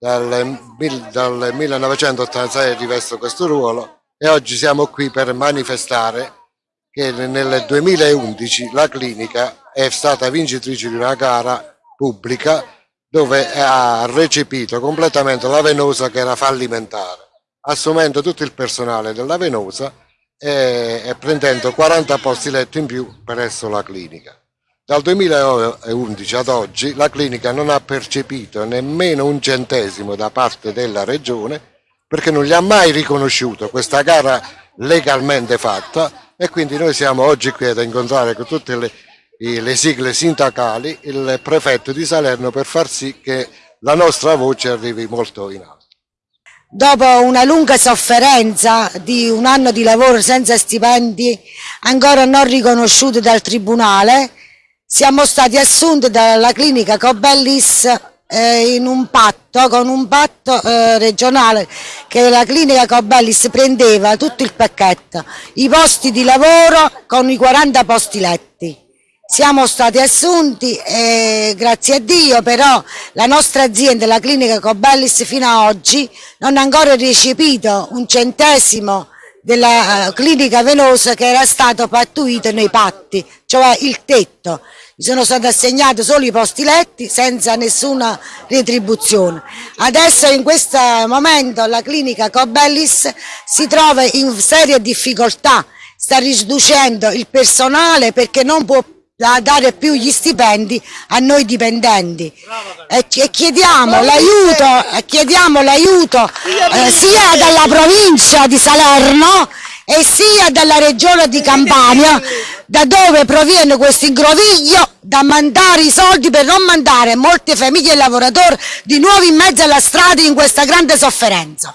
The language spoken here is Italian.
dal, dal 1986 rivesto questo ruolo e oggi siamo qui per manifestare che nel 2011 la clinica è stata vincitrice di una gara pubblica dove ha recepito completamente la Venosa che era fallimentare, assumendo tutto il personale della Venosa e, e prendendo 40 posti letto in più presso la clinica. Dal 2011 ad oggi la clinica non ha percepito nemmeno un centesimo da parte della regione perché non gli ha mai riconosciuto questa gara legalmente fatta e quindi noi siamo oggi qui ad incontrare con tutte le, le sigle sindacali il prefetto di Salerno per far sì che la nostra voce arrivi molto in alto. Dopo una lunga sofferenza di un anno di lavoro senza stipendi, ancora non riconosciuti dal Tribunale, siamo stati assunti dalla clinica Cobellis eh, in un patto, con un patto eh, regionale che la clinica Cobellis prendeva tutto il pacchetto, i posti di lavoro con i 40 posti letti. Siamo stati assunti e grazie a Dio però la nostra azienda, la clinica Cobellis fino ad oggi non ha ancora recepito un centesimo della eh, clinica venosa che era stato pattuito nei patti, cioè il tetto. Mi sono stati assegnati solo i posti letti senza nessuna retribuzione. Adesso in questo momento la clinica Cobellis si trova in seria difficoltà, sta riducendo il personale perché non può dare più gli stipendi a noi dipendenti. E chiediamo l'aiuto eh, sia dalla provincia di Salerno e sia dalla regione di Campania da dove proviene questo ingroviglio da mandare i soldi per non mandare molte famiglie e lavoratori di nuovo in mezzo alla strada in questa grande sofferenza.